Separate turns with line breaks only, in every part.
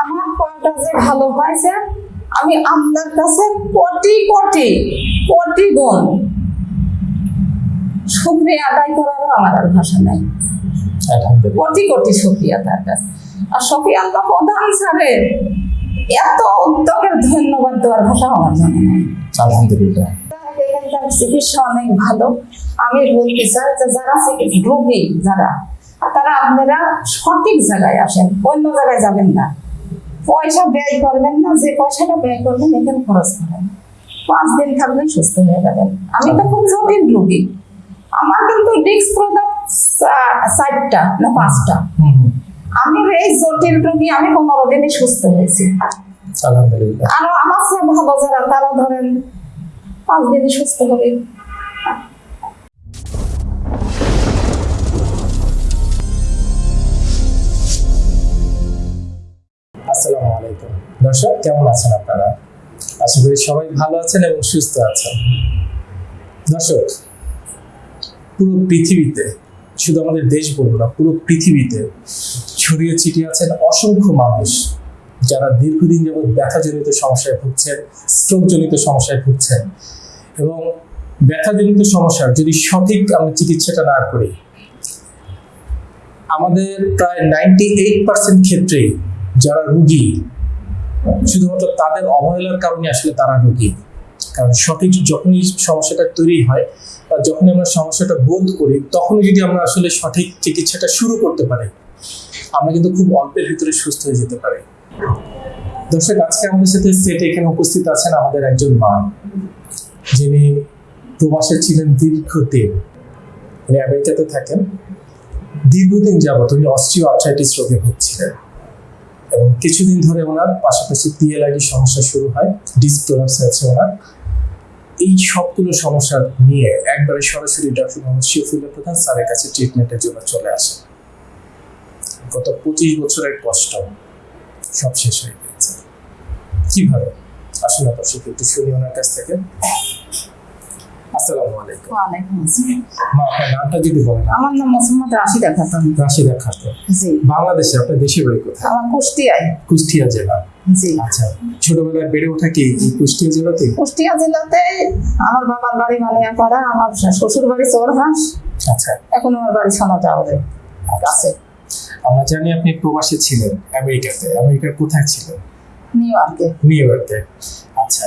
আমার পাটা যে ভালো হয়েছে আমি আপনার কাছে কোটি কোটি কোটি গুণ শুক্রিয়া আদায় করারও আমার আর ভাষা নাই। কোটি কোটি শুক্রিয়া তার কাছে। আর শফিয়ান তো প্রধান স্যারের এত উদ্যোগের ধন্যবাদ দেওয়ার ভাষা আমার জানা নাই।
আলহামদুলিল্লাহ।
চিকিৎসা অনেক ভালো। আমি বলতে চাই যে যারা রোগী যারা তারা আপনারা সঠিক জায়গায় আসেন অন্য জায়গায় যাবেন না। পয়সা ব্যয় করবেন না যে পয়সাটা ব্যয় করবেন এখানে খরচ করেন। পাঁচ দিন থাকলে সুস্থ হয়ে যাবেন। আমি তো খুব জটিল রোগী। আমার কিন্তু ডিস্ক প্রোডাক্ট চারটা না পাঁচটা। আমি এই জটিল রোগী আমি পনেরো দিনে সুস্থ হয়েছি। আরও আমার ভালো যারা তারা ধরেন পাঁচ দিনে সুস্থ হবে।
আসসালামু আলাইকুম। দর্শক, কেমন আছেন আপনারা? আশা করি সবাই ভালো আছেন এবং সুস্থ আছেন। দর্শক, পুরো পৃথিবীতে, শুধু আমাদের দেশ বলব না, পুরো পৃথিবীতে ছড়িয়ে ছিটিয়ে আছেন অসংখ্য মানুষ যারা দীর্ঘদিন যাবৎ ব্যথাজনিত সমস্যায় ভুগছেন স্ট্রোকজনিত সমস্যায় ভুগছেন। এবং ব্যথাজনিত সমস্যার যদি সঠিক আমরা চিকিৎসাটা না করি, আমাদের প্রায় নাইনটি এইট পার্সেন্ট ক্ষেত্রেই যারা রুগী, শুধুমাত্র তাদের অবহেলার কারণে আসলে তারা রুগী। কারণ সঠিক যখনই সমস্যাটা তৈরি হয় বা যখনই আমরা সমস্যাটা বোধ করি, তখনই যদি আমরা আসলে সঠিক চিকিৎসাটা শুরু করতে পারি, আমরা কিন্তু খুব অল্পের ভিতরে সুস্থ হয়ে যেতে পারি। দর্শক, আজকে আমাদের সাথে সেট এখানে উপস্থিত আছেন আমাদের একজন মা, যিনি প্রবাসে ছিলেন দীর্ঘদিন। উনি আমেরিকাতে থাকেন। দীর্ঘদিন যাবত উনি অস্ট্রিও আর্থ্রাইটিস রোগে ভুগছিলেন। এবং কিছুদিন ধরে ওনার পাশাপাশি পিএলআইডি সমস্যা শুরু হয় ডিস্ক আছে ওনার। এই সবগুলো সমস্যা নিয়ে একবারে সরাসরি ডক্টর মোহাম্মদ শফিউল্লাহ প্রধান স্যারের কাছে ট্রিটমেন্টের জন্য চলে আসে গত পঁচিশ বছরের কষ্ট সব শেষ হয়ে গেছে কীভাবে? আসুন দর্শক একটু শুনি ওনার কাছ থেকে। আসসালামু আলাইকুম।
ওয়ালাইকুম আসসালাম।
মা আপনার নামটা যদি বলেন।
আমার নাম মোহাম্মদ রাশিদা খাতুন
রাশিদা খাতুন
জি।
বাংলাদেশে আপনার দেশে বাড়ি কোথায়?
আমার কুষ্টিয়ায়
কুষ্টিয়া জেলা।
জি।
আচ্ছা ছোটবেলায় বেড়ে ওঠা কি কুষ্টিয়া জেলাতে?
কুষ্টিয়া জেলাতে আমার বাবার বাড়ি মালিয়াপাড়া আমার শ্বশুর বাড়ি চোরহাঁস
আচ্ছা।
এখন আমার বাড়ি সোনাটাউরে আছে
আমরা জানি আপনি প্রবাসী ছিলেন আমেরিকাতে। আমেরিকার কোথায় ছিলেন?
নিউ ইয়র্কে।
নিউ ইয়র্কে। আচ্ছা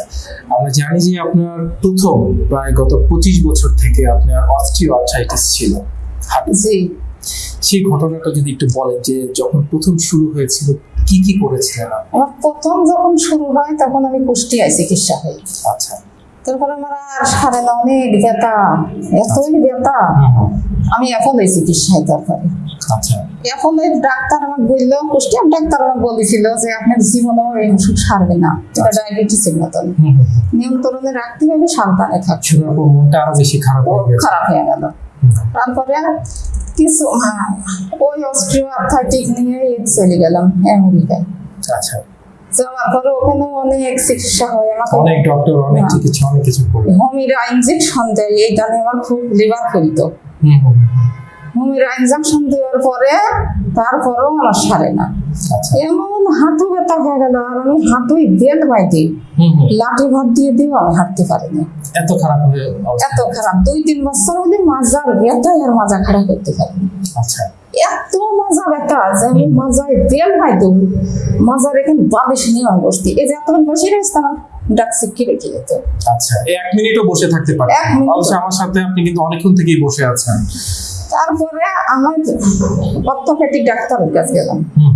আমরা জানি যে আপনার প্রথম প্রায় গত পঁচিশ বছর থেকে আপনার অস্ট্রিও আর্থ্রাইটিস ছিল। হাঁটু
জি।
সেই ঘটনাটা যদি একটু বলেন যে যখন প্রথম শুরু হয়েছিল কি কি করেছিলেন?
আমার প্রথম যখন শুরু হয় তখন আমি কুষ্টিয়ায় চিকিৎসা হই
আচ্ছা।
তারপরে আমার আর সারে না অনেক ব্যথা এতই ব্যথা। আমি এখন এই চিকিৎসায় তারপরে
আচ্ছা।
এখন ওই ডাক্তার আমাকে বলল কুষ্টিয়ার ডাক্তার আমাকে বলেছিল যে আপনার জীবনেও এই ওষুধ সারবে না এটা ডায়াবেটিসের মতন। নিয়ন্ত্রণে রাখতে হবে সাবধানে থাকতে
আরও বেশি খারাপ
খারাপ হয়ে গেল। তারপরে কিছু হ্যাঁ, ওই অস্ট্রিও আর্থাইটিক নিয়ে চলে গেলাম আমেরিকায়
আচ্ছা।
যাওয়ার পরে ওখানে অনেক চিকিৎসা হয় আমাকে
অনেক ডক্টর অনেক
হ্যাঁ।
চিকিৎসা অনেক কিছু করবে
হোমিরা ইঞ্জেকশন দেয় এইটা নিয়ে আমার খুব লিভার ফুলতো
হুম হুম হুম।
হোমিরা ইঞ্জেকশন দেওয়ার পরে তারপরেও আমার সারে না।
আচ্ছা।
এমন হাঁটু ব্যথা হয়ে গেল আর আমি হাঁটুই বেল বাইতে। লাঠি ভাত দিয়ে দিও আমি হাঁটতে পারিনি।
এত খারাপ হয়ে
এত খারাপ। দুই তিন বছর হলে মাজার ব্যথায় আর মাজা খারাপ করতে পারিনি।
আচ্ছা।
এত মজা ব্যথা যে আমি মাজায় বেল পাইতো মাজার এখানে বালিশ নিয়ে বসতি। এই যে এতক্ষণ বসে রয়েছে আমার ডাক শিক্ষি রেখে যেত
আচ্ছা এক মিনিটও বসে থাকতে
এক
অবশ্য আমার সাথে আপনি কিন্তু অনেকক্ষণ থেকেই বসে আছেন।
তারপরে আমার অর্থোপেডিক ডাক্তারের কাছে গেলাম।
হুম।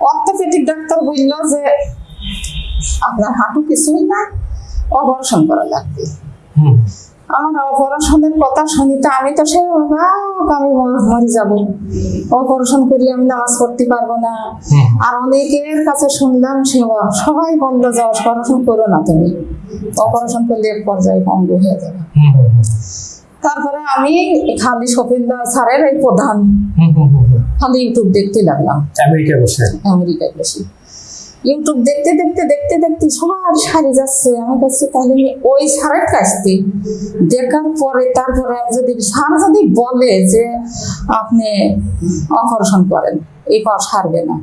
অর্থোপেডিক ডাক্তার বলল যে আপনার হাঁটু কিছুই না অপারেশন করা লাগবে।
হুম।
আমার অপারেশনের কথা শুনি তো আমি তো সে আমি মর- যাব। অপারেশন করি আমি নামাজ পড়তে পারব না। আর অনেকের কাছে শুনলাম সে সবাই বলল যে অপারেশন করো না তুমি। অপারেশন করলে এক পর্যায়ে ভঙ্গ হয়ে যাবে। তারপরে আমি খালি সফিল্লা স্যারের এই প্রধান। খালি ইউটিউব দেখতে লাগলাম।
আমেরিকায় বসে?
আমেরিকায় বেশি ইউটিউব দেখতে দেখতে দেখতে দেখতে সবার সারি যাচ্ছে। আমার কাছে তাহলে আমি ওই সারের কাছতে দেখার পরে তারপরে যদি সার যদি বলে যে আপনি অপারেশন করেন এই পর সারবে না।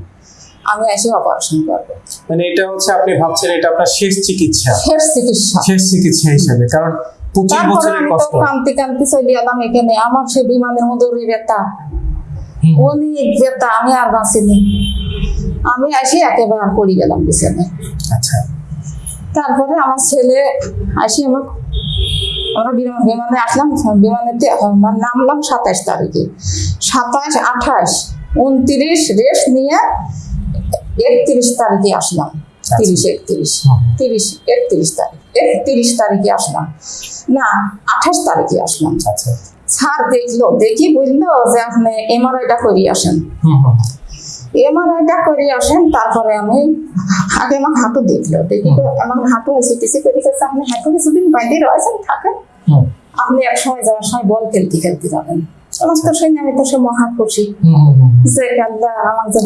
আমি এসে অপারেশন করব।
মানে এটা হচ্ছে আপনি ভাবছেন এটা আপনার শেষ চিকিৎসা।
শেষ চিকিৎসা।
শেষ চিকিৎসা হিসেবে কারণ পঁচিশ বছরের কষ্ট।
কান্তি কান্তি চলে এলাম এখানে। আমার সে বিমানের মধ্যে ব্যথা। অনেক ব্যথা আমি আর বাঁচিনি। আমি আসি একেবারে পড়ে গেলাম বিছানায়।
আচ্ছা।
তারপরে আমার ছেলে আসি আমার আমরা বিমান- বিমানে আসলাম বিমানেতে নামলাম সাতাশ তারিখে। সাতাশ আঠাশ উনত্রিশ রেস্ট নিয়ে একত্রিশ তারিখে আসলাম। তিরিশ একত্রিশ। তিরিশ একত্রিশ তারিখ একত্রিশ তারিখে আসলাম। না আঠাশ তারিখে আসলাম।
আচ্ছা।
স্যার দেখল দেখি বুঝলো যে আপনি এমআরআইটা করিয়ে আসেন। এমআরআইটা করে আসেন তারপরে আমি আগে আমার হাঁটু দেখল দেখি তো আমার হাঁটু সিটিসি করে গেছে আপনি হাঁটু কিছুদিন বাইরে রয়েছেন থাকেন। আপনি এক সময় যাওয়ার সময় বল খেলতে খেলতে যাবেন। আমার তো শুনে আমি তো সে মহা খুশি
হুম হুম, হুম।
যে আল্লাহ আমার যে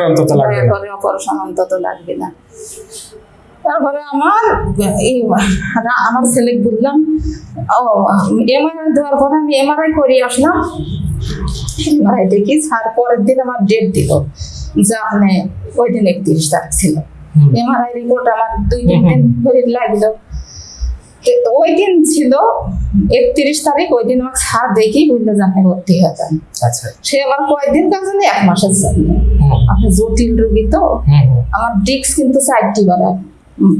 অন্তত লাগবে না।
করে অপারেশন অন্তত লাগবে না। তারপরে আমার এই আমার ছেলে বললাম ও এমআরআই দেওয়ার পরে আমি এমআরআই করে আসলাম। এমআরআই দেখি স্যার পরের দিন আমার ডেট দিল যে আপনি ওই দিন একত্রিশ তারিখ ছিল। এমআরআই রিপোর্ট আমার দুই তিন। দিন ধরে লাগল। ওই দিন ছিল একত্রিশ তারিখ ওই দিন আমার স্যার দেখি বুঝলো যে আপনি ভর্তি হয়ে যান।
আচ্ছা।
সে আবার কয়েকদিন কাজ জানি এক মাসের জন্য। আপনি জটিল রোগী তো। আমার ডিস্ক কিন্তু চারটি বাড়া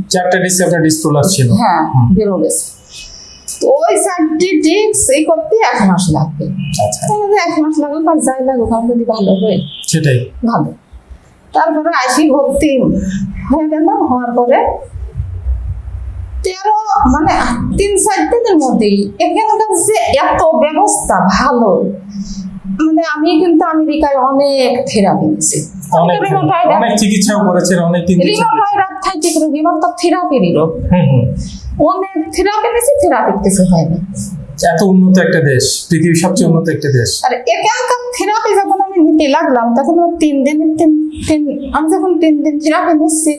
চারটা ডিসে আপনার ডিসপ্লোলার ছিল।
হ্যাঁ। বেরো গেছে ওই ডিস্ক এই করতে এক মাস লাগবে।
আচ্ছা।
তাহলে এক মাস লাগুক আর যাই লাগুক আমার যদি ভালো হয়।
সেটাই।
ভালো। তারপরে আসি ভর্তি হয়ে গেলাম হওয়ার পরে তেরো মানে তিন চার দিনের মধ্যেই এখানকার যে এত ব্যবস্থা ভালো মানে আমি কিন্তু আমেরিকায় অনেক থেরাপি নিয়েছি
অনেক চিকিৎসাও করেছেন অনেক
আর্থাইটিক তো থেরাপিরই রোগ অনেক থেরাপি নিয়েছি থেরাপির কিছু হয়নি।
এত উন্নত একটা দেশ পৃথিবীর সবচেয়ে উন্নত একটা দেশ।
আর এখানকার থেরাপি যখন আমি নিতে লাগলাম তখন আমার তিন দিন তিন তিন আমি যখন তিন দিন থেরাপি নিচ্ছি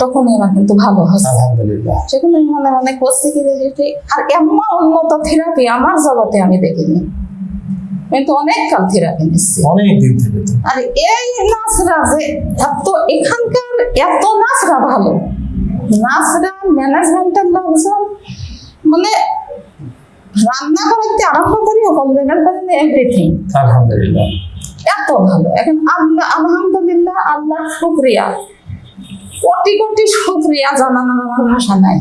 তখনই আমার কিন্তু ভালো হচ্ছে।
আলহামদুলিল্লাহ।
সেখানে আমি মনে মনে করছি কি আর এমন উন্নত থেরাপি আমার জগতে আমি দেখিনি। কিন্তু অনেক কাল থেরাপি নিচ্ছি।
অনেক দিন থেকে
আর এই নাচরা যে এত এখানকার এত নাচরা ভালো। নাচরা ম্যানেজমেন্টের লোকজন মানে রান্না করতে আরম্ভ করি হোটেল লেভেল পর্যন্ত এভরিথিং
আলহামদুলিল্লাহ।
এত ভালো। এখন আল্লাহ আলহামদুলিল্লাহ আল্লাহ শুক্রিয়া। কোটি কোটি শুক্রিয়া জানানোর আমার ভাষা নাই।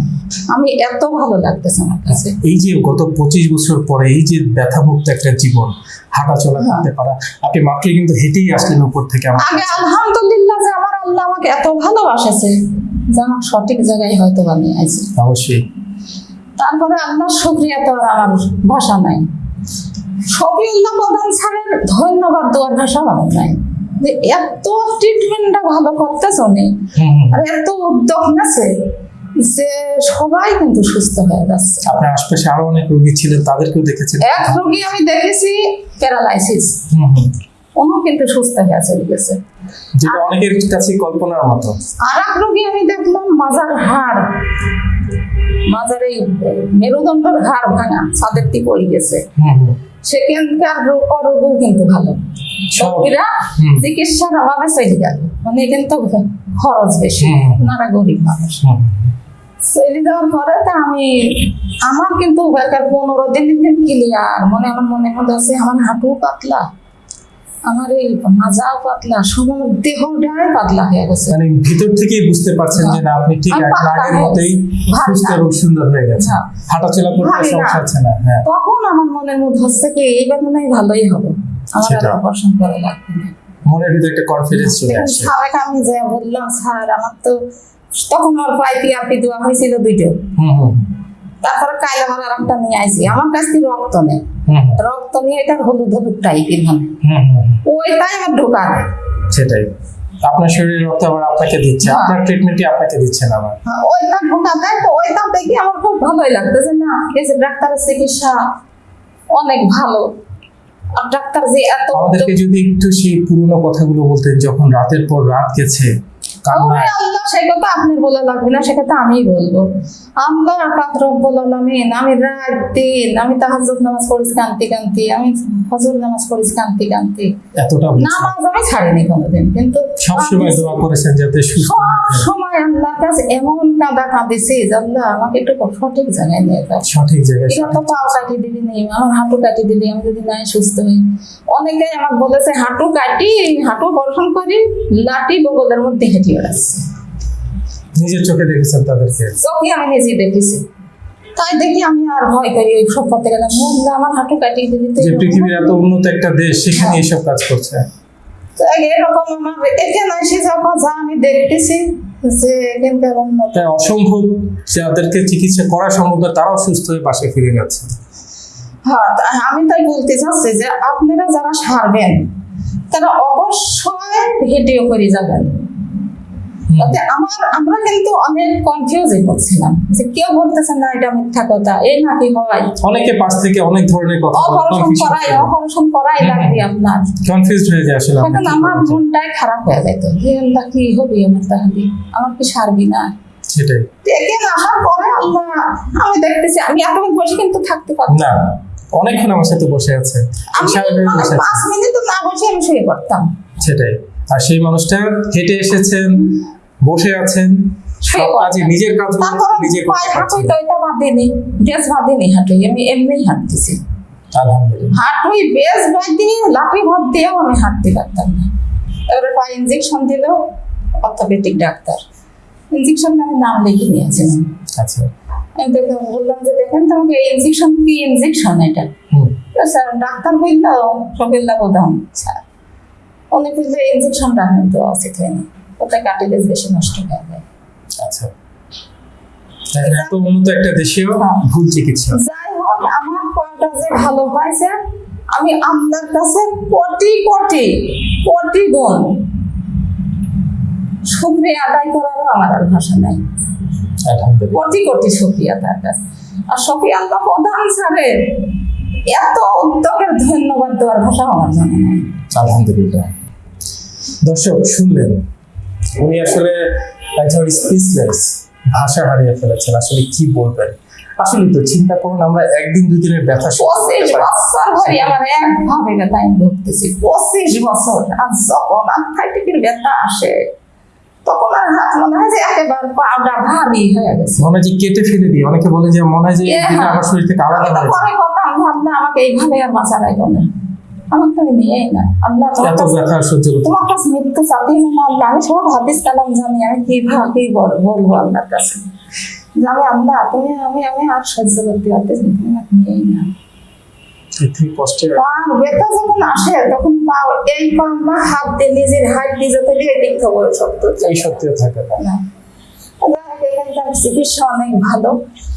আমি এত ভালো লাগতেছে আমার কাছে।
এই যে গত পঁচিশ বছর পরে এই যে ব্যথামুক্ত একটা জীবন হাঁটা চলা
হ্যাঁ।
করতে পারা আপনি মাত্রই কিন্তু হেঁটেই আসলেন উপর থেকে আমার
আগে আলহামদুলিল্লাহ যে আমার আল্লাহ আমাকে এত ভালোবাসেছে। যে আমার সঠিক জায়গায় হয়তো বানিয়ে আছে।
অবশ্যই।
তারপরে আল্লাহর শুক্রিয়া তো আমার ভাষা নাই। শফিউল্লাহ প্রধান স্যারের ধন্যবাদ দেওয়ার ভাষা আমার নাই। যে এত ট্রিটমেন্টটা ভালো করতেছ উনি। আর এত উদ্যোগ নেছে যে সবাই কিন্তু সুস্থ হয়ে যাচ্ছে।
আপনার আশপাশে আরও অনেক রোগী ছিলেন তাদেরকেও দেখেছেন।
এক রোগী আমি দেখেছি প্যারালাইসিস। উনি কিন্তু সুস্থ হয়ে চলে গেছে।
যেটা অনেকের কাছে কল্পনার মতো।
আর এক রোগী আমি দেখলাম মাজার হাড়। মাজার এই মেরুদণ্ডের হাড় ভাঙা ছাদের থেকে পড়ে গেছে। সেখানকার কিন্তু ভালো। রোগীরা চিকিৎসার অভাবে চলে গেল। মানে এখানে তো খরচ বেশি। ওনারা গরিব মানুষ। চলে যাওয়ার পরে তো আমি আমার কিন্তু বেকার পনেরো দিন দিন ক্লিয়ার মনে আমার মনে আছে আমার হাঁটু পাতলা। আমার এই মাজাও পাতলা দেহটাই পাতলা হয়ে গেছে।
মানে ভিতর থেকেই বুঝতে পারছেন যে না আপনি ঠিক আগের মতোই সুস্থ। এবং সুন্দর হয়ে গেছে। হাঁটাচলা করতে সমস্যা হচ্ছে না হ্যাঁ।
তখন আমার মনের মধ্যে হচ্ছে কি এইবার মনে হয় ভালোই হবে। আমার আর অপারেশন করা লাগবে না।
মনের ভিতরে একটা কনফিডেন্স চলে
এখন
আসছে
স্যারকে আমি যে বললাম স্যার আমার তো তখন আমার পাইপি আপি দেওয়া হয়েছিল দুইটো।
হুম হুম।
তারপরে কাইলে আমার আর একটা নিয়ে আইছি। আমার কাছ থেকে রক্ত নেই। রক্ত নিয়ে এটার হলুদ হলুদ টাইপের মানে। ওইটাই আমার ঢোকা দেয়
সেটাই। আপনার শরীরের রক্ত আবার আপনাকে দিচ্ছে।
হ্যাঁ।
আপনার ট্রিটমেন্টই আপনাকে দিচ্ছেন আবার।
হ্যাঁ, ওইটা ঢোকা দেয় তো ওইটা দেখে আমার খুব ভালোই লাগতেছে না। এই যে ডাক্তারের চিকিৎসা অনেক ভালো। আর ডাক্তার যে এত
আমাদেরকে যদি একটু সেই পুরনো কথাগুলো বলতেন যখন রাতের পর রাত গেছে কান্নায়
সে কথা আপনার বলা লাগবে না সে আমিই বলব। আল্লাহ পাক রব্বুল আলামিন আমি রাত দিন আমি তাহাজ্জুদ নামাজ পড়েছি কান্তি কান্তি আমি ফজর নামাজ পড়েছি কান্তি কান্তি।
এতটা
নামাজ আমি ছাড়িনি কোনোদিন কিন্তু
সবসময় দোয়া করেছেন যাতে সুস্থ
সময় আল্লাহর কাছে এমন কাঁদা কাঁদিছি আল্লাহ আমাকে একটু সঠিক জায়গায় নিয়ে যাও।
সঠিক জায়গায়
তো পাও কাটি দিবি আমার হাঁটু কাটি দিবি আমি যদি নাই সুস্থ হই। অনেকে আমাকে বলেছে হাঁটু কাটি হাঁটু অপারেশন করি লাঠি বগলের মধ্যে হেঁটে
নিজের চোখে দেখেছেন তাদেরকে?
চোখে আমি নিজে দেখেছি। তাই দেখি আমি আর ভয় করি ওই সব পথে গেলাম আমার হাঁটু কাটিয়ে দিবি তো
যে পৃথিবীর এত উন্নত একটা দেশ সেখানে কাজ করছে।
এরকম আমার এখানে এসে যখন যা আমি দেখতেছি যে এখানকার উন্নত।
অসম্ভব যাদেরকে চিকিৎসা করা সম্ভব না তারাও সুস্থ হয়ে পাশে ফিরে গেছে
হ্যাঁ আমি তাই বলতে চাচ্ছি যে আপনারা যারা সারবেন তারা অবশ্যই ভিডিও করে যাবেন। তাতে আমার আমরা কিন্তু অনেক কনফিউজে হচ্ছিলাম যে কেউ বলতেছেন না এটা মিথ্যা কথা এই নাকি হয়?
অনেকে পাশ থেকে অনেক ধরনের কথা
অপারেশন করাই অপারেশন করাই। লাগবে আপনার।
কনফিউজড হয়ে যায় আসলে
এখন
আমরা।
মনটাই খারাপ হয়ে যেত যে আল্লাহ কি হবে আমার তাহলে? আমার কি সারবি না?
সেটাই।
দেখেন আসার পরে আল্লাহ আমি দেখতেছি আমি এতক্ষণ বসে কিন্তু থাকতে পারতাম।
না অনেকক্ষণ আমার সাথে বসে
মানে
বসে আছে।
পাঁচ মিনিট না বসে আমি শুয়ে পড়তাম।
সেটাই। আর সেই মানুষটা হেঁটে এসেছেন বসে আছেন সব কাজে নিজের কাজ নিজে করতে পারছেন
তো এটা বাঁধেনি বেশ বাঁধেনি হাঁটুই আমি এমনিই হাঁটতেছি।
আলহামদুলিল্লাহ।
লাঠি ভর দিয়েও আমি হাঁটতে পারতাম না। পায়ে ইঞ্জেকশন দিল অর্থোপেডিক ডাক্তার। ইঞ্জেকশন আমি নাম লিখে নিয়েছিলাম।
আচ্ছা।
বললাম যে দেখেন তোমাকে এই ইঞ্জেকশন কি ইঞ্জেকশন এটা? স্যার ডাক্তার বলল সকিল্লা প্রধান স্যার। উনি বললে ইঞ্জেকশনটা কিন্তু উচিত হয়নি। কাটিলেজ বেশি নষ্ট হয়ে যায়।
আচ্ছা। এত উন্নত একটা দেশেও
হ্যাঁ।
ভুল চিকিৎসা।
যাই হোক আমার পড়াটা যে ভালো হয়েছে আমি আপনার কাছে কোটি কোটি কোটি গুণ শুক্রিয়া আদায় করারও আমার আর ভাষা নাই। কোটি কোটি শুক্রিয়া তার কাছে। আর শফি আল্লাহ প্রধান স্যারের এত উদ্যোগের ধন্যবাদ দেওয়ার ভাষা আমার জানা নাই।
আলহামদুলিল্লাহ। দর্শক শুনলেন। উনি আসলে একজন স্পিচলেস ভাষা হারিয়ে ফেলেছেন। আসলে কি বলবেন? আসলে তো চিন্তা করুন আমরা একদিন ব্যথা।
বছর ধরে আমার একভাবে ব্যথা আমি ভুগতেছি। পঁচিশ বছর আর যখন ব্যথা আসে তখন আর হাত মনে হয় যে একেবারে পাউডা ভারী হয়ে গেছে।
মনে হয় যে কেটে ফেলে দিই। অনেকে বলে যে মনে হয় যে। আমার শরীর থেকে আলাদা হয়ে যায়
আমাকে এইভাবে আর বাঁচা রাখব না আমাকে তুমি নিয়েই না। আল্লাহ
এত ব্যথা সহ্য করতে
তোমার কাছে মৃত্যু চাতে না। আল্লাহ আমি সব হাদিস কালাম জানি। আমি কি ভাব কি বল- বলব আল্লাহর কাছে? আমি আল্লাহ তুমি আমি আমি আর সহ্য করতে পারতেছি তুমি আমাকে নিয়েই না।
এর থেকে কষ্টের
পার ব্যথা যখন আসে তখন পা এই পা আমার হাত দিয়ে নিজের হাত দিয়ে যত দিয়ে দিক খবর শক্ত
এই সত্যিও থাকে না।
না। যাই হোক, এখানকার চিকিৎসা অনেক ভালো।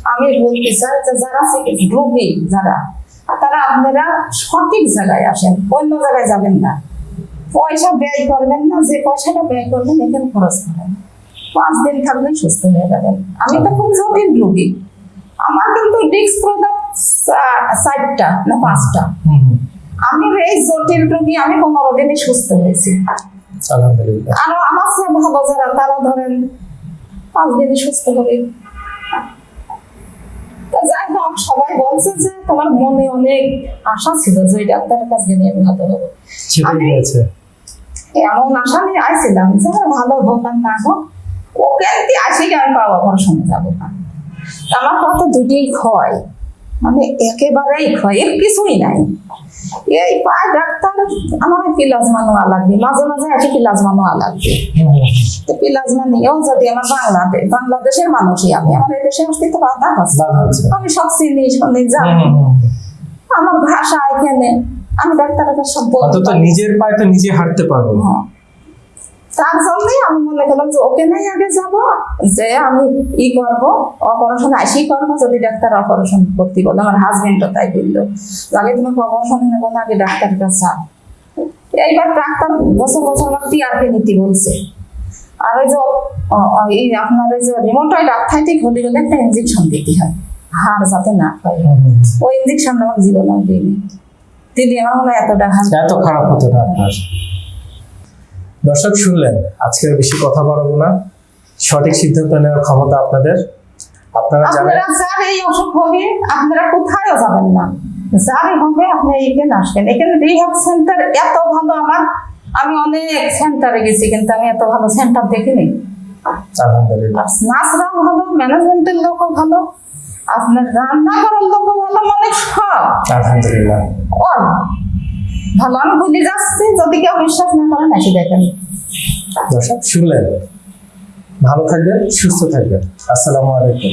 আমি বলতে চাই যারা রোগী যারা তারা আপনারা সঠিক জায়গায় আসেন অন্য জায়গায় যাবেন না। পয়সা ব্যয় করবেন না যে পয়সাটা ব্যয় করবেন এখানে খরচ করেন। পাঁচ দিন থাকলেন সুস্থ হয়ে যাবেন। আমি তো খুব জটিল রোগী। আমার কিন্তু ডিস্ক প্রোডাক্ট চারটা না পাঁচটা। আমি এই জটিল রোগী আমি পনেরো দিনে সুস্থ হয়েছি। আরও আমার চেয়ে ভালো যারা তারা ধরেন পাঁচ দিনে সুস্থ হবে। যাই হোক সবাই বলছে যে তোমার মনে অনেক আশা ছিল যে ওই ডাক্তারের কাছে নিয়ে আমি ভালো হব। এমন আশা নিয়ে আইছিলাম যে আমার ভালো হোক আর না হোক ওকে আসি আমি বাবা পাবো সঙ্গে যাব না। আমার কথা দুটিই ক্ষয় মানে একেবারেই ক্ষয় কিছুই নাই এই পায় ডাক্তার আমার প্লাজমা নেওয়া লাগবে মাঝে মাঝে একই প্লাজমা নেওয়া লাগবে। তো প্লাজমা নিয়েও যদি আমার বাংলাদেশ বাংলাদেশের মানুষই আমি আমার এই দেশে আসতে তো বাধা আছে আমি সব চিনি শুনি জানি। আমার ভাষা এখানে আমি ডাক্তারের কাছে সব বলতে।
নিজের পায়ে তো নিজে হাঁটতে পারব
হ্যাঁ। তার জন্যই আমি মনে করলাম যে ওকে নাই আগে যাব যে আমি ই করব অপারেশন আসি করব যদি ডাক্তার অপারেশন করতে বলে আমার হাজবেন্ডও তাই বলল। আগে তুমি অপারেশন নেব না আগে ডাক্তারের কাছে। এইবার ডাক্তার বছর বছর আমার টিআরপি নিতে বলছে। আর ওই যে এই আপনার ওই যে রিমোটয়েড আর্থাইটিক হলে গেলে একটা ইঞ্জেকশন দিতে হয়। হাড় যাতে না হয়। ওই ইঞ্জেকশন আমার জীবনে দিইনি দিদি আমার মনে হয় এতটা
এত খারাপ হতো না আপনার? দর্শক শুনলেন আজকে বেশি কথা বাড়াবো না। সঠিক সিদ্ধান্ত নেওয়ার ক্ষমতা আপনাদের। আপনারা জানেন
যার এই অসুখ হবে আপনারা কোথায়ও যাবেন না। যারই হবে আপনি এখানে আসবেন। এখানে রিহাব সেন্টার এত ভালো আমার। আমি অনেক সেন্টারে গেছি কিন্তু আমি এত ভালো সেন্টার দেখিনি।
আলহামদুলিল্লাহ।
ভালো ম্যানেজমেন্টের লোকও ভালো আপনার রান্না করার লোকও ভালো মানে সব।
আলহামদুলিল্লাহ।
ভালো, আমি ভুলে যাচ্ছি, যদি কেউ বিশ্বাস না করেন এসে দেখেন
দর্শক, শুনলেন। ভালো থাকবেন, সুস্থ থাকবেন। আসসালামু আলাইকুম।